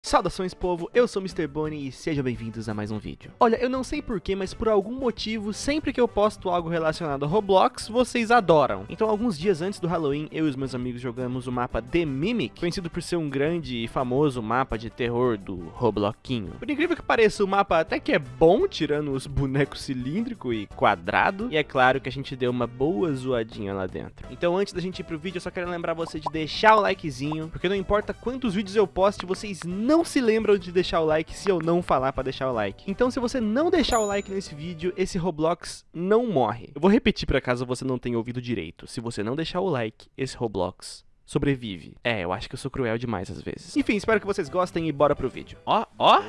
Saudações povo, eu sou Mr. Bonnie e sejam bem-vindos a mais um vídeo. Olha, eu não sei porquê, mas por algum motivo, sempre que eu posto algo relacionado a Roblox, vocês adoram. Então alguns dias antes do Halloween, eu e os meus amigos jogamos o mapa The Mimic, conhecido por ser um grande e famoso mapa de terror do Robloquinho. Por incrível que pareça, o mapa até que é bom, tirando os bonecos cilíndrico e quadrado, e é claro que a gente deu uma boa zoadinha lá dentro. Então antes da gente ir pro vídeo, eu só quero lembrar você de deixar o likezinho, porque não importa quantos vídeos eu poste, vocês não se lembram de deixar o like se eu não falar pra deixar o like. Então se você não deixar o like nesse vídeo, esse Roblox não morre. Eu vou repetir pra caso você não tenha ouvido direito. Se você não deixar o like, esse Roblox sobrevive. É, eu acho que eu sou cruel demais às vezes. Enfim, espero que vocês gostem e bora pro vídeo. Ó, ó,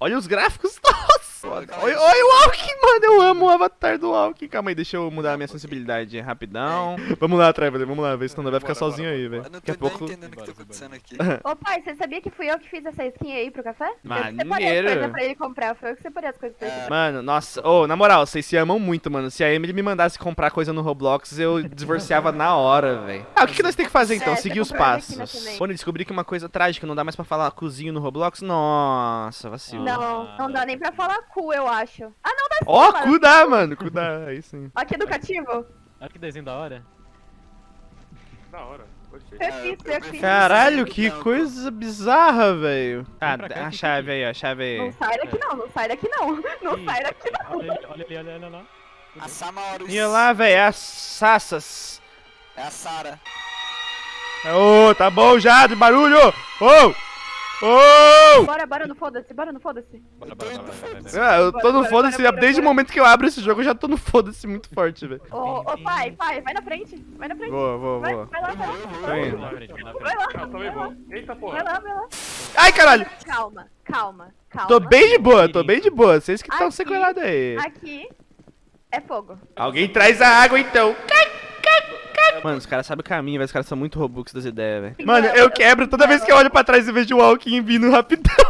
olha os gráficos, nossa! Olha, olha o Alck, mano, eu amo o avatar do Alck. Calma aí, deixa eu mudar a minha sensibilidade rapidão. Vamos lá, Traveler, vamos lá, ver se não vai ficar sozinho aí, velho. Eu não Daqui tô a pouco... entendendo o que tá acontecendo aqui. Ô pai, você sabia que fui eu que fiz essa skin aí pro café? Eu Maneiro. que separei as coisas pra ele comprar, foi eu que separei as coisas pra ele comprar. Mano, nossa, ô, na moral, vocês se amam muito, mano. Se a Emily me mandasse comprar coisa no Roblox, eu divorciava na hora, velho. Ah, o que, que nós temos que fazer então? É, Seguir os passos. Quando eu descobri que uma coisa trágica, não dá mais pra falar cozinho no Roblox, nossa, vacilo. Não, não dá nem pra falar cu, eu acho. Ah, não dá sim, Ó, cu dá, mano, cu dá, aí sim. Ó, que educativo. Olha que desenho da hora. Da hora, gostei. Eu fiz, eu fiz. Caralho, que coisa bizarra, velho. Ah, cá, a chave aí, ó, a chave Não aí. sai daqui não, não sai daqui não. Não Ih, sai daqui não. Olha ali, olha ali, olha ali, olha lá. A Samaurus. E lá, velho, é as sassas. É a Sara. Ô, tá bom já, de barulho! Ô! Ô! Bora, bora no foda-se, bora no foda-se. Bora, bora, bora, bora, bora. Ah, eu tô no foda-se, desde o momento que eu abro esse jogo, eu já tô no foda-se muito forte, velho. Ô, ô pai, pai, vai na frente, vai na frente. Vou, vou, Vai, vou. vai lá, vai lá. Vai. Vai vai lá, vai lá. Eita Vai porra. lá, vai lá. Ai, caralho! Calma, calma, calma. Tô bem de boa, tô bem de boa. Vocês que estão sequelados aí. Aqui é fogo. Alguém traz a água então. Mano, os caras sabem o caminho, velho. Os caras são muito robux das ideias, velho. Mano, eu quebro toda vez que eu olho pra trás e vejo o Walking vindo rapidão.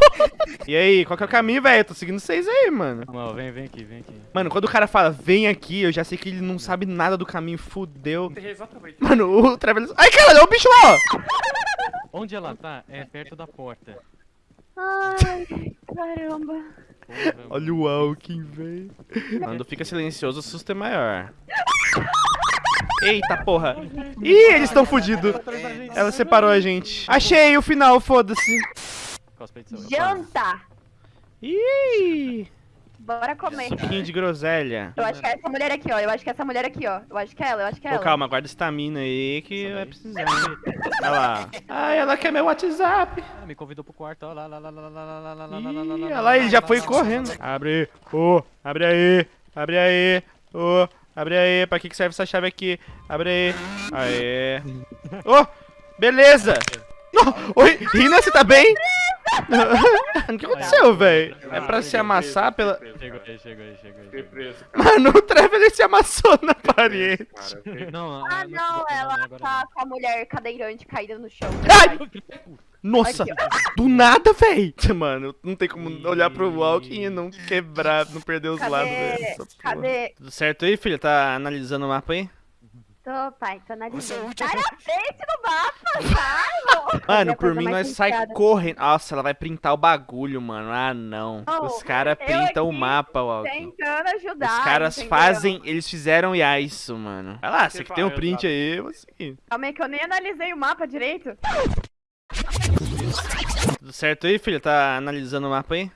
E aí, qual que é o caminho, velho? Eu tô seguindo vocês aí, mano. Não, vem, vem aqui, vem aqui. Mano, quando o cara fala, vem aqui, eu já sei que ele não sabe nada do caminho, fudeu. Exatamente. Mano, o Traveler... Ai, caralho, olha o bicho lá, ó. Onde ela tá é perto da porta. Ai, caramba. Olha o Walking, velho. Quando fica silencioso, o susto é maior. Eita porra. Ih, eles estão fudidos. Ela separou a gente. Achei o final, foda-se. Janta. Ih, Bora comer. suquinho de groselha. Eu acho que é essa mulher aqui, ó. Eu acho que é essa mulher aqui, ó. Eu acho que é ela, eu acho que é Pô, ela. calma, guarda estamina aí que vai precisar. Olha lá. Ai, ela quer meu WhatsApp. Ah, me convidou pro quarto, ó lá, lá, lá, lá, lá, lá, lá, lá, lá, lá, lá, lá, Ih, lá, olha lá, lá, ele já lá, foi lá, lá, correndo. lá, lá. Abre, ô, abre aí, abre aí, ô, abre aí. Pra que que serve essa chave aqui? Abre aí. Aê. Ô, beleza. Oh, oi, Rina, você tá bem? o que aconteceu, velho? É pra se amassar pela... Chegou aí, chegou aí, chegou aí. Fiquei chegou preso. Mano, o Traveler se amassou na parede. Não, Ah, não, ela tá com a mulher cadeirante caída no chão. Ai! Nossa, Aqui, do nada, véi. Mano, não tem como olhar pro Walking e não quebrar, não perder os lados, velho. Cadê? Cadê? Tudo certo aí, filho? Tá analisando o mapa aí? Tô, pai, tô Você é analisando. Sai na frente do mapa, sai! Mano, por mim nós sai correndo. Nossa, ela vai printar o bagulho, mano. Ah, não. Oh, Os caras printam o mapa, Walking. Tentando ajudar. Os caras entendeu? fazem, eles fizeram IA isso, mano. Vai lá, você que tem o vai, print aí, eu vou seguir. Calma aí que eu nem analisei o mapa direito. Tudo certo aí, filho? Tá analisando o mapa aí?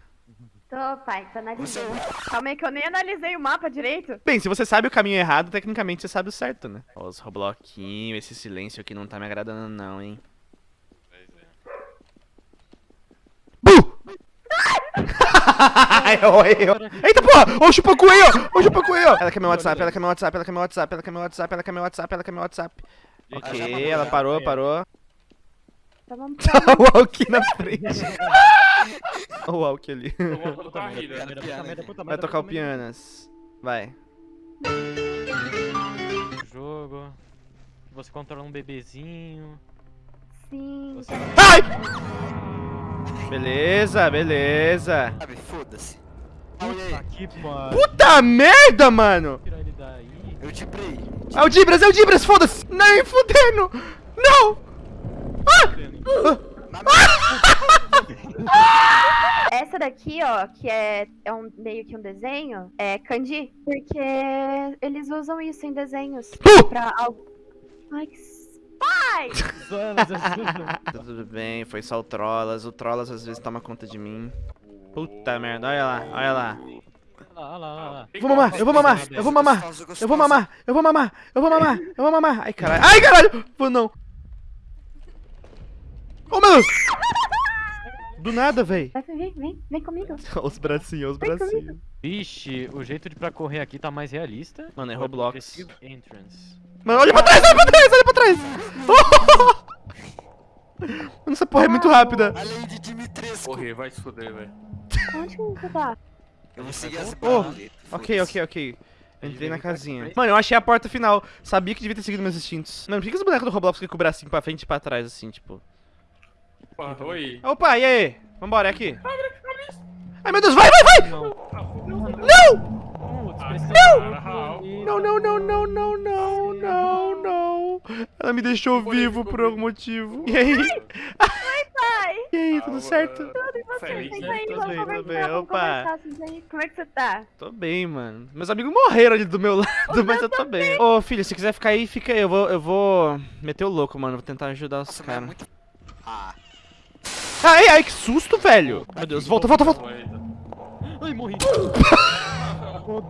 Tô, pai, tô analisando. Calma aí que eu nem analisei o mapa direito. Bem, se você sabe o caminho errado, tecnicamente você sabe o certo, né? Ó, os Robloquinhos, esse silêncio aqui não tá me agradando não, hein? Oi, oi. Eita porra! Ô, o chupacu aí, ó! Ô, o chupacu aí, ó! Ela quer meu WhatsApp, ela quer meu WhatsApp, ela quer meu WhatsApp, ela quer meu WhatsApp, ela quer meu WhatsApp, ela quer meu WhatsApp. Ok, ela parou, parou. Tá bom, o Walk na frente. o Walk ali. Vou a Vai tocar o pianas. Vai. Jogo. Você controla um bebezinho. Sim. Você... Ai! Beleza, beleza. Sabe, foda-se. Pariu. Puta merda, mano! Eu te prei. É o Dibras, é o Dibras, foda-se! Nem fudendo! Não! Ah! Essa daqui, ó, que é, é um, meio que um desenho, é kanji. Porque eles usam isso em desenhos. Pra algo. Ai, que. Pai! Tudo bem, foi só o Trollas. O Trollas às vezes toma conta de mim. Puta merda, olha lá, olha lá. Olha lá, olha lá, olha lá. Eu vou mamar, eu vou mamar, eu vou mamar, eu vou mamar, eu vou mamar, eu vou mamar, eu vou mamar. Ai, caralho. Ai, caralho! Vou não. Oh! Do nada, véi. Vem, vem, vem comigo. Olha os bracinhos, os bracinhos. Vixe, o jeito de pra correr aqui tá mais realista. Mano, é Roblox. Entrance. Mano, olha pra trás, olha pra trás, olha pra trás! Mano, essa porra é muito rápida. Além de Dimitrescu. Correr, vai se fuder, velho. Onde que você tá? Eu vou seguir essa Oh, parada. Ok, ok, ok. Entrei na casinha. Mano, eu achei a porta final. Sabia que devia ter seguido meus instintos. Mano, por que que os bonecos do Roblox ficam com o bracinho pra frente e pra trás, assim, tipo? Opa, oi. Opa, e aí? Vambora, é aqui. Ai, meu Deus, vai, vai, vai! Não. Não! Putz, Ah. Não, não, não, não, não, não, não, não. Ela me deixou vivo por algum motivo. E aí? Pai! E aí, tudo Ah, certo? Tudo e você? Feliz, Senta né? aí, Tô vamos bem, conversar, bem. vamos Opa. conversar. Senta aí. Como é que você tá? Tô bem, mano. Meus amigos morreram ali do meu lado, mas eu tô bem. Ô, filho, se quiser ficar aí, fica aí. Eu vou, eu vou meter o louco, mano. Vou tentar ajudar os mas é caras. muito... Ah, Ai, ai, que susto, velho. Meu Deus, volta, volta, volta. Ai, morri.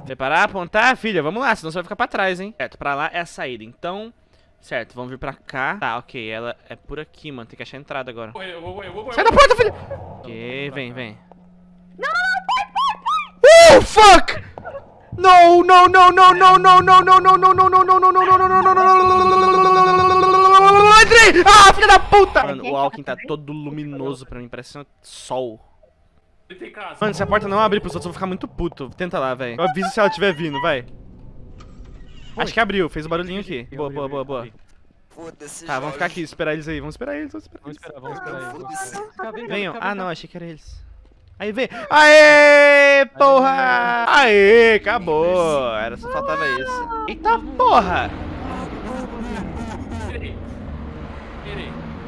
Preparar, apontar, filha, vamos lá, senão você vai ficar pra trás, hein? Certo, pra lá é a saída, então... Certo, vamos vir pra cá. Tá, ok, ela é por aqui, mano, tem que achar a entrada agora. Eu vou, eu vou. Sai da porta, filha! Ok, vem, vem. Não, não, pai, pai, pai! Oh, fuck! No, no, no, no, no, no, no, no, no, no, no, no, no, no, no, no, no, no, no, no, Entrei! Ah, filha da puta! Mano, o Alckmin tá todo luminoso pra mim, parece um sol. Mano, se a porta não abrir pros outros, eu vou ficar muito puto. Tenta lá, velho. Eu aviso se ela estiver vindo, vai. Acho que abriu, fez o barulhinho aqui. Boa, boa, boa, boa. foda-se, Tá, vamos ficar aqui, esperar eles aí. Vamos esperar eles, vamos esperar Vamos eles. esperar, vamos esperar vamos esperar. Vem cá, Venham. Ah, não, achei que era eles. Aí vem. Aê, porra! Aê, acabou. Era só faltava isso. Eita porra!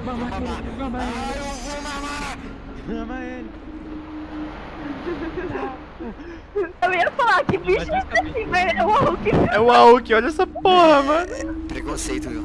Mama ele, mama ele. Mama ele. Eu ia falar, que bicho é esse assim, velho? É o Hulk. É o Aoki, olha essa porra, mano. Preconceito, viu?